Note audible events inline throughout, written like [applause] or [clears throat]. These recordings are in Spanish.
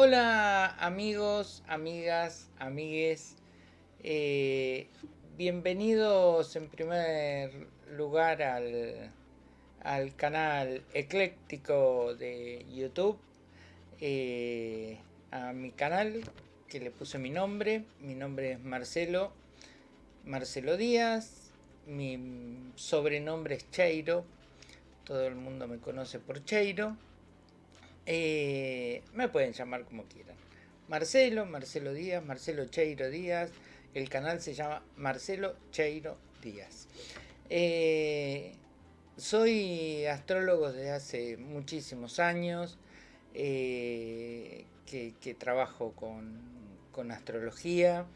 Hola amigos, amigas, amigues. Eh, bienvenidos en primer lugar al, al canal ecléctico de YouTube. Eh, a mi canal que le puse mi nombre. Mi nombre es Marcelo. Marcelo Díaz. Mi sobrenombre es Cheiro. Todo el mundo me conoce por Cheiro. Eh, me pueden llamar como quieran. Marcelo, Marcelo Díaz, Marcelo Cheiro Díaz. El canal se llama Marcelo Cheiro Díaz. Eh, soy astrólogo desde hace muchísimos años, eh, que, trabajo con, astrología.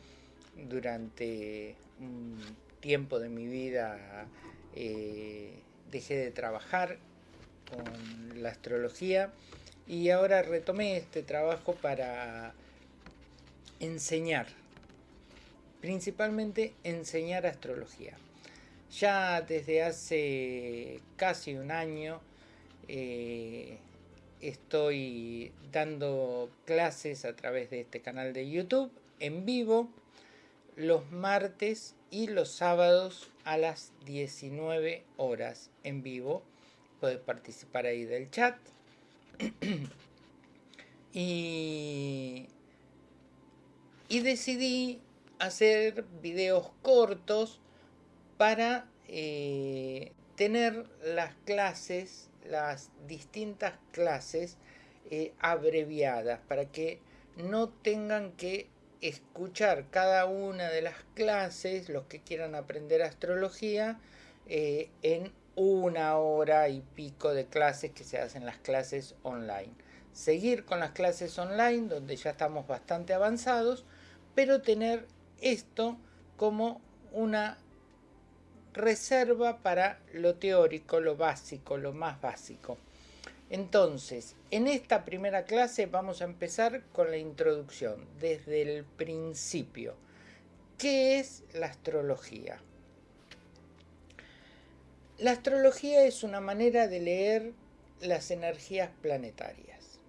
Durante un tiempo de mi vida dejé de trabajar con la astrología y ahora retomé este trabajo para enseñar, principalmente enseñar astrología. Ya desde hace casi un año eh, estoy dando clases a través de este canal de YouTube en vivo los martes y los sábados a las 19 horas en vivo. Puedes participar ahí del chat [clears throat] y, decidí hacer videos cortos para eh, tener las clases, las distintas clases eh, abreviadas, para que no tengan que escuchar cada una de las clases, los que quieran aprender astrología, eh, en una hora y pico de clases que se hacen las clases online. Seguir con las clases online donde ya estamos bastante avanzados, pero tener esto como una reserva para lo teórico, lo básico, lo más básico. Entonces, en esta primera clase vamos a empezar con la introducción, desde el principio. ¿Qué es la astrología? La astrología es una manera de leer las energías planetarias.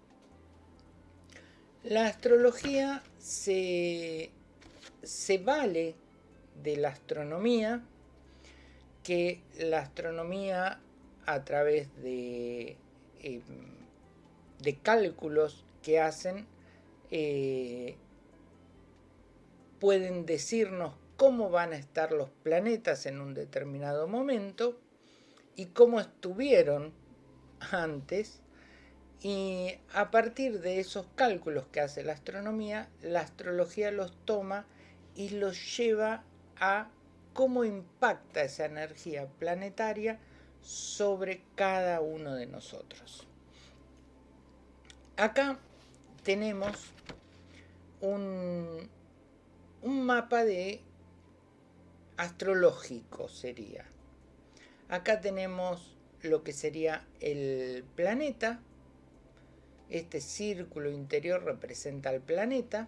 La astrología se, vale de la astronomía, que la astronomía a través de, em, de cálculos que hacen eh, pueden decirnos cómo van a estar los planetas en un determinado momento y cómo estuvieron antes y a partir de esos cálculos que hace la astronomía, la astrología los toma y los lleva a cómo impacta esa energía planetaria sobre cada uno de nosotros. Acá tenemos un, un mapa de astrológico sería Acá tenemos lo que sería el planeta. Este círculo interior representa al planeta.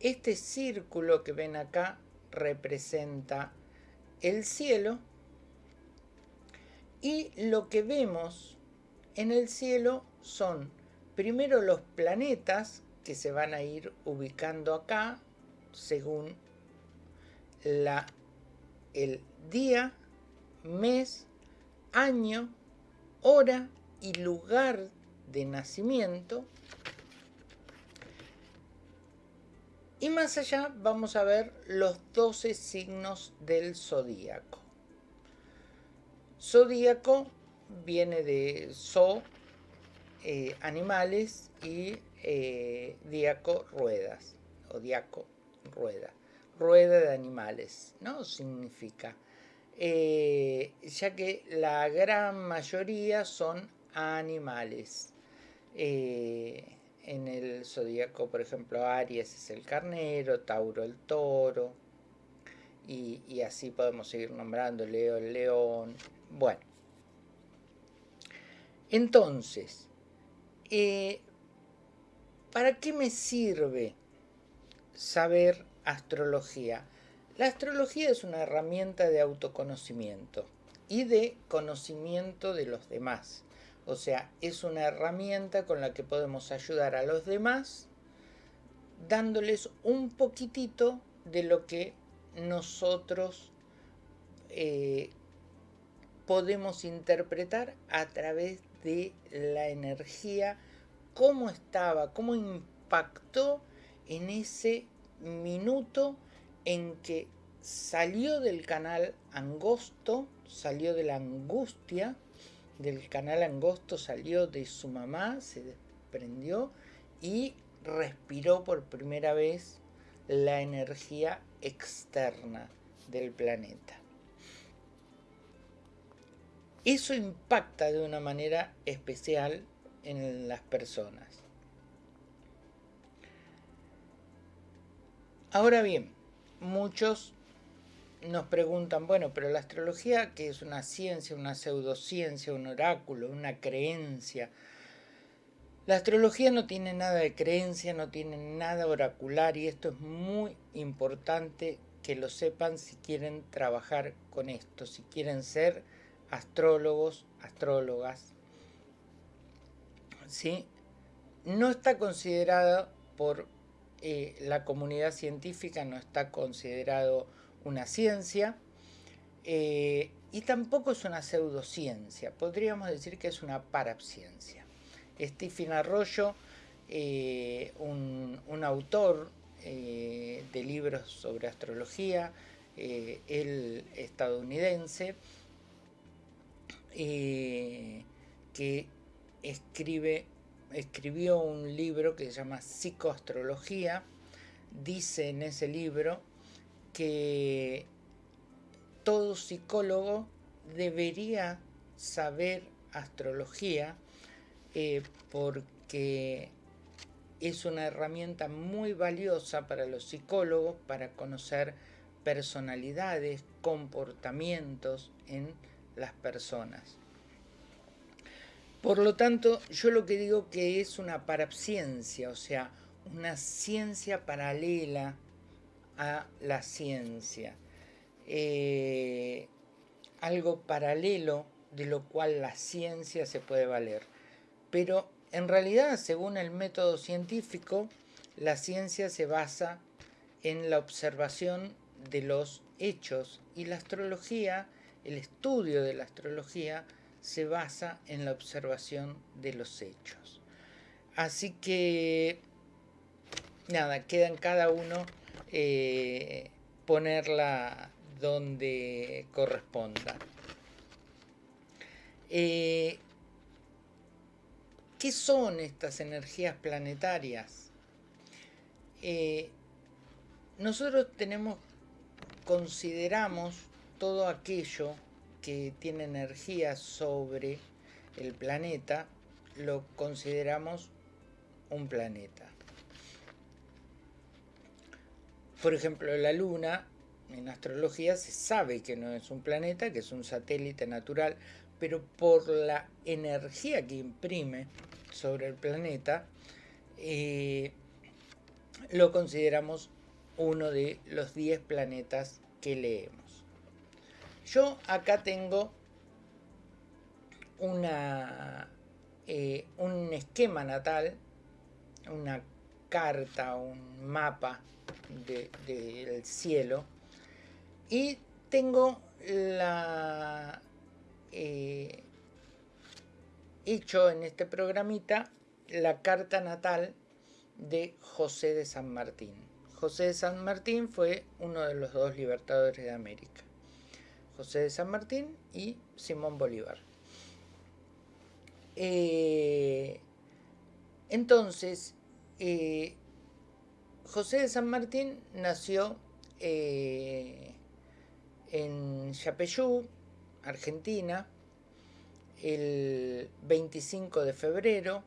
Este círculo que ven acá representa el cielo. Y lo que vemos en el cielo son primero los planetas que se van a ir ubicando acá según el día mes, año, hora y lugar de nacimiento. Y más allá vamos a ver los 12 signos del zodíaco. Zodíaco viene de zo, eh, animales, y eh, diaco, ruedas, o diaco, rueda. Rueda de animales, ¿no? Significa eh, ya que la gran mayoría son animales. Eh, en el zodíaco, por ejemplo, Aries es el carnero, Tauro el toro, y, así podemos seguir nombrando Leo el león. Bueno, entonces, eh, ¿para qué me sirve saber astrología? La astrología es una herramienta de autoconocimiento y de conocimiento de los demás. O sea, es una herramienta con la que podemos ayudar a los demás dándoles un poquitito de lo que nosotros eh, podemos interpretar a través de la energía, cómo estaba, cómo impactó en ese minuto en que salió del canal angosto, salió de la angustia, del canal angosto salió de su mamá, se desprendió y respiró por primera vez la energía externa del planeta. Eso impacta de una manera especial en las personas. Ahora bien, muchos nos preguntan, bueno, pero la astrología, que es una ciencia, una pseudociencia, un oráculo, una creencia, la astrología no tiene nada de creencia, no tiene nada oracular y esto es muy importante que lo sepan si quieren trabajar con esto, si quieren ser astrólogos, astrólogas, ¿sí? no está considerado por eh, la comunidad científica, no está considerado una ciencia, eh, y tampoco es una pseudociencia, podríamos decir que es una parapciencia. Stephen Arroyo, eh, un, un, autor de libros sobre astrología, el estadounidense, que escribe, escribió un libro que se llama Psicoastrología. Dice en ese libro que todo psicólogo debería saber astrología eh, porque es una herramienta muy valiosa para los psicólogos para conocer personalidades, comportamientos en las personas. Por lo tanto, yo lo que digo que es una parapciencia, o sea, una ciencia paralela a la ciencia. Eh, algo paralelo de lo cual la ciencia se puede valer. Pero en realidad, según el método científico, la ciencia se basa en la observación de los hechos y la astrología el estudio de la astrología se basa en la observación de los hechos. Así que, nada, queda en cada uno eh, ponerla donde corresponda. Eh, ¿Qué son estas energías planetarias? Eh, nosotros tenemos, consideramos todo aquello que tiene energía sobre el planeta lo consideramos un planeta. Por ejemplo, la Luna, en astrología se sabe que no es un planeta, que es un satélite natural, pero por la energía que imprime sobre el planeta, eh, lo consideramos uno de los 10 planetas que leemos. Yo acá tengo una, eh, un esquema natal, una carta, un mapa del cielo y tengo la eh, hecho en este programita la carta natal de José de San Martín. José de San Martín fue uno de los dos libertadores de América. José de San Martín y Simón Bolívar. Eh, entonces, eh, José de San Martín nació eh, en Yapeyú, Argentina, el 25 de febrero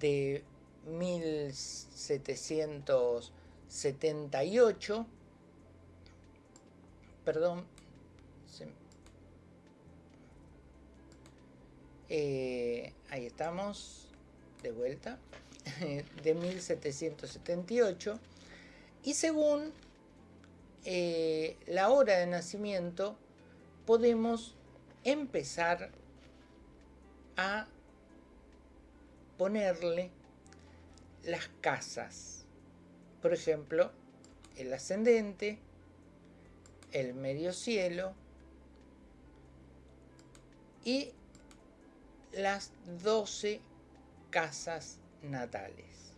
de 1700 78, perdón, eh, ahí estamos, de vuelta, [laughs] de 1778, y según eh, la hora de nacimiento, podemos empezar a ponerle las casas. Por ejemplo, el ascendente, el medio cielo y las 12 casas natales.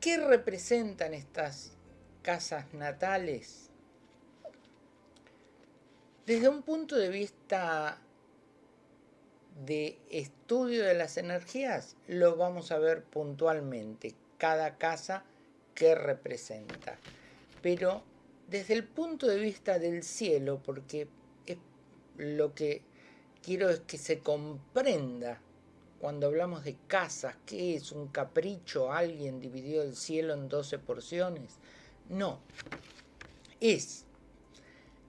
¿Qué representan estas casas natales? Desde un punto de vista de estudio de las energías, lo vamos a ver puntualmente, cada casa que representa. Pero desde el punto de vista del cielo, porque lo que quiero es que se comprenda cuando hablamos de casas, ¿qué es? ¿Un capricho? ¿Alguien dividió el cielo en 12 porciones? No, es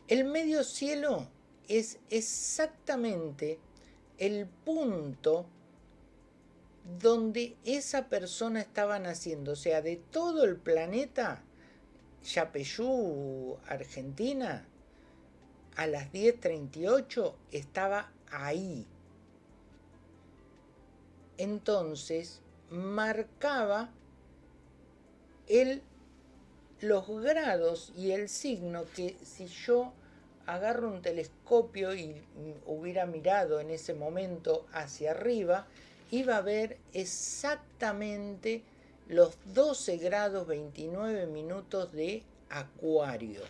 el medio cielo es exactamente el punto donde esa persona estaba naciendo, o sea, de todo el planeta, Yapeyú, Argentina, a las 10.38 estaba ahí. Entonces marcaba el, los grados y el signo que si yo agarro un telescopio y hubiera mirado en ese momento hacia arriba, iba a ver exactamente los 12 grados 29 minutos de acuario.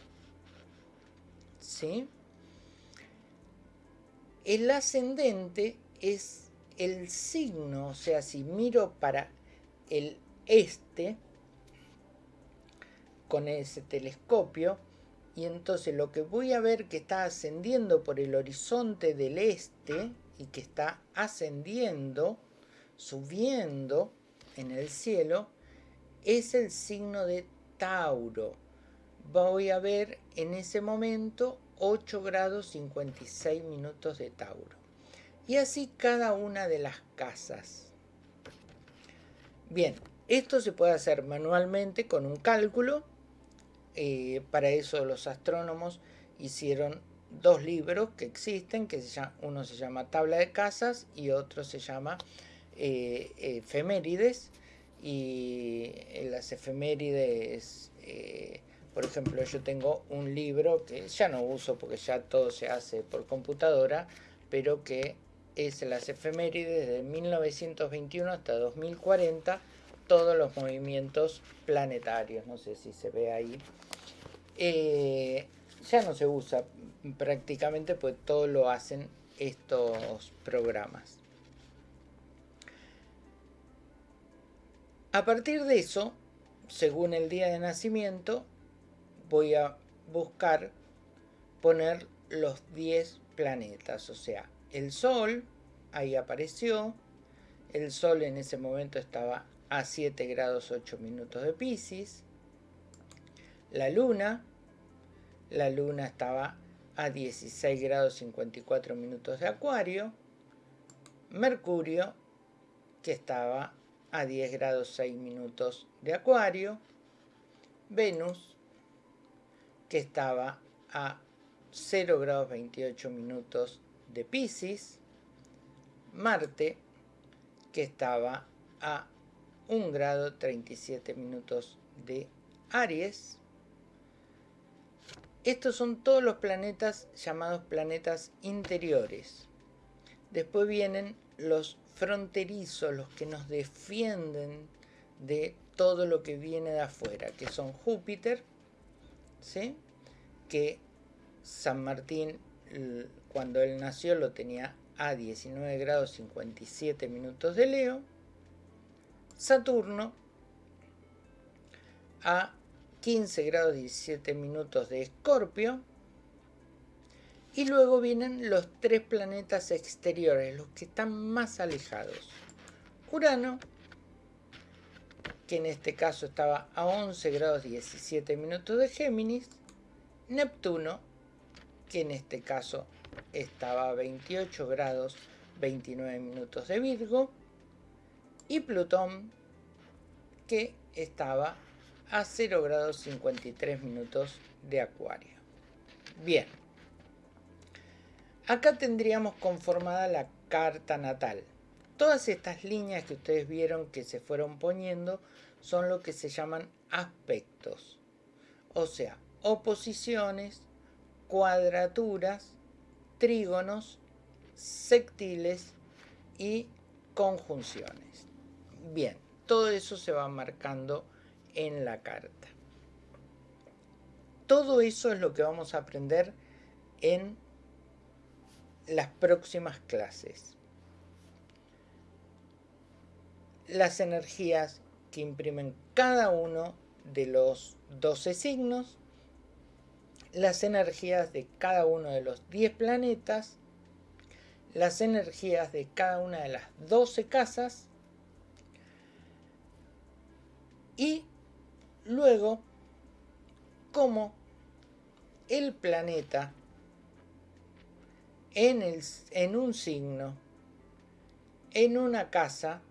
¿Sí? El ascendente es el signo, o sea, si miro para el este con ese telescopio, y entonces lo que voy a ver que está ascendiendo por el horizonte del este y que está ascendiendo, subiendo en el cielo, es el signo de Tauro. Voy a ver en ese momento 8 grados 56 minutos de Tauro. Y así cada una de las casas. Bien, esto se puede hacer manualmente con un cálculo eh, para eso los astrónomos hicieron dos libros que existen, que uno se llama Tabla de Casas y otro se llama eh, Efemérides. Y las efemérides, eh, por ejemplo, yo tengo un libro que ya no uso porque ya todo se hace por computadora, pero que es las efemérides de 1921 hasta 2040, todos los movimientos planetarios, no sé si se ve ahí, eh, ya no se usa prácticamente, pues todo lo hacen estos programas. A partir de eso, según el día de nacimiento, voy a buscar poner los 10 planetas, o sea, el Sol, ahí apareció, el Sol en ese momento estaba a 7 grados 8 minutos de Pisces, la luna, la luna estaba a 16 grados 54 minutos de acuario, Mercurio, que estaba a 10 grados 6 minutos de acuario, Venus, que estaba a 0 grados 28 minutos de Pisces, Marte, que estaba a 1 grado 37 minutos de Aries, estos son todos los planetas llamados planetas interiores. Después vienen los fronterizos, los que nos defienden de todo lo que viene de afuera, que son Júpiter, ¿sí? que San Martín cuando él nació lo tenía a 19 grados 57 minutos de Leo, Saturno a 15 grados 17 minutos de Escorpio. Y luego vienen los tres planetas exteriores, los que están más alejados. Urano, que en este caso estaba a 11 grados 17 minutos de Géminis. Neptuno, que en este caso estaba a 28 grados 29 minutos de Virgo. Y Plutón, que estaba a 0 grados 53 minutos de acuario. Bien, Acá tendríamos conformada la carta natal. Todas estas líneas que ustedes vieron que se fueron poniendo son lo que se llaman aspectos. O sea, oposiciones, cuadraturas, trígonos, sectiles y conjunciones. Bien, todo eso se va marcando en la carta. Todo eso es lo que vamos a aprender en las próximas clases. Las energías que imprimen cada uno de los 12 signos, las energías de cada uno de los 10 planetas, las energías de cada una de las 12 casas. Y luego cómo el planeta en, el, en un signo, en una casa,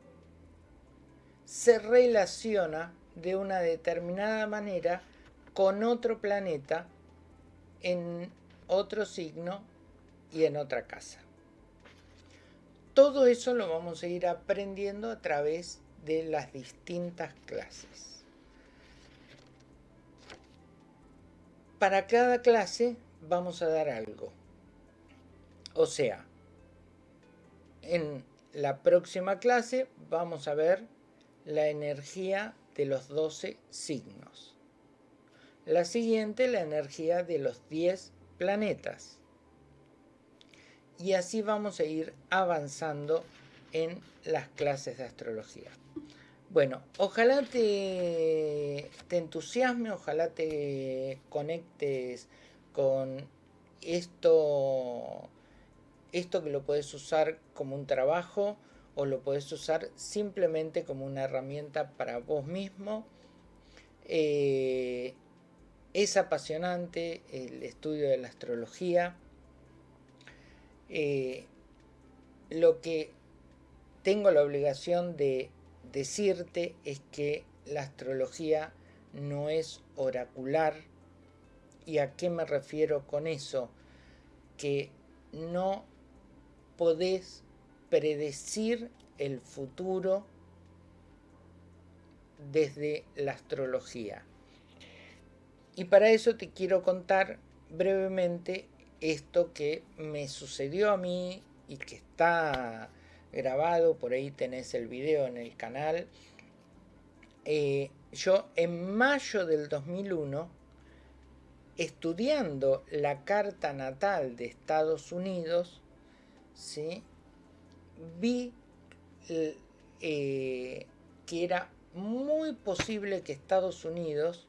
se relaciona de una determinada manera con otro planeta en otro signo y en otra casa. Todo eso lo vamos a ir aprendiendo a través de las distintas clases. Para cada clase vamos a dar algo. O sea, en la próxima clase vamos a ver la energía de los 12 signos. La siguiente, la energía de los 10 planetas. Y así vamos a ir avanzando en las clases de astrología. Bueno, ojalá te, te entusiasme, ojalá te conectes con esto esto que lo puedes usar como un trabajo o lo puedes usar simplemente como una herramienta para vos mismo. Eh, es apasionante el estudio de la astrología. Eh, lo que tengo la obligación de decirte es que la astrología no es oracular. ¿Y a qué me refiero con eso? Que no podés predecir el futuro desde la astrología. Y para eso te quiero contar brevemente esto que me sucedió a mí y que está grabado, por ahí tenés el video en el canal. Eh, yo en mayo del 2001, estudiando la carta natal de Estados Unidos, vi eh, que era muy posible que Estados Unidos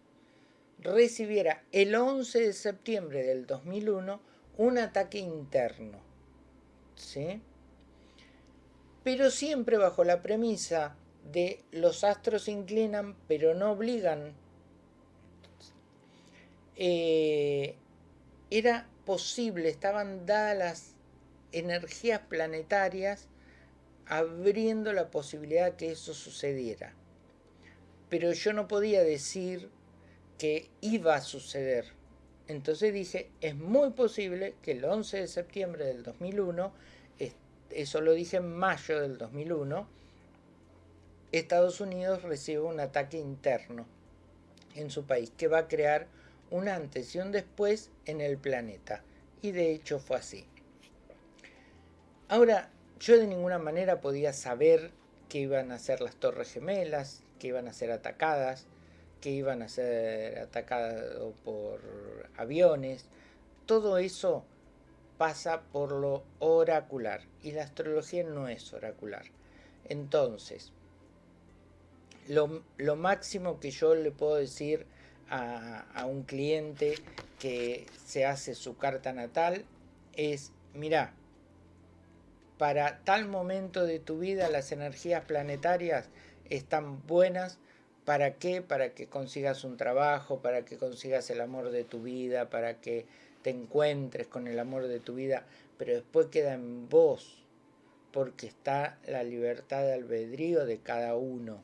recibiera el 11 de septiembre del 2001 un ataque interno. ¿sí? Pero siempre bajo la premisa de los astros inclinan pero no obligan. Eh, era posible, estaban dadas energías planetarias abriendo la posibilidad que eso sucediera. Pero yo no podía decir que iba a suceder. Entonces dije, es muy posible que el 11 de septiembre del 2001, eso lo dije en mayo del 2001, Estados Unidos reciba un ataque interno en su país que va a crear un antes y un después en el planeta. Y de hecho fue así. Ahora, yo de ninguna manera podía saber que iban a ser las torres gemelas, que iban a ser atacadas, que iban a ser atacadas por aviones. Todo eso pasa por lo oracular y la astrología no es oracular. Entonces, lo, máximo que yo le puedo decir a, a un cliente que se hace su carta natal es, mira, para tal momento de tu vida las energías planetarias están buenas. ¿Para qué? Para que consigas un trabajo, para que consigas el amor de tu vida, para que te encuentres con el amor de tu vida, pero después queda en vos, porque está la libertad de albedrío de cada uno.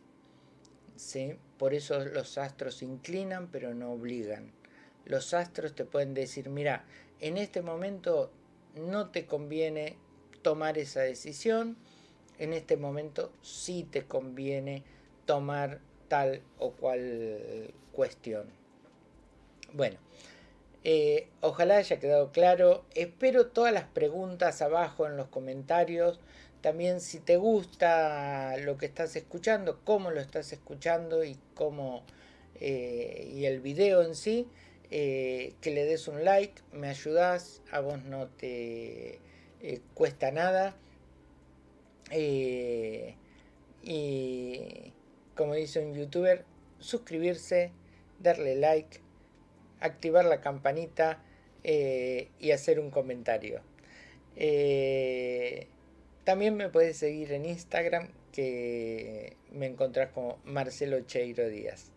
¿sí? Por eso los astros inclinan, pero no obligan. Los astros te pueden decir, mira, en este momento no te conviene tomar esa decisión. En este momento sí te conviene tomar tal o cual cuestión. Bueno, eh, ojalá haya quedado claro. Espero todas las preguntas abajo en los comentarios. También si te gusta lo que estás escuchando, cómo lo estás escuchando y cómo eh, y el video en sí, eh, que le des un like, me ayudas, a vos no te cuesta nada. y como dice un youtuber, suscribirse, darle like, activar la campanita eh, y hacer un comentario. Eh, también me puedes seguir en Instagram que me encontrás como Marcelo Cheiro Díaz.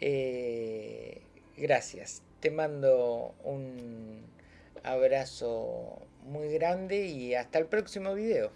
Eh, gracias. Te mando un abrazo muy grande y hasta el próximo video.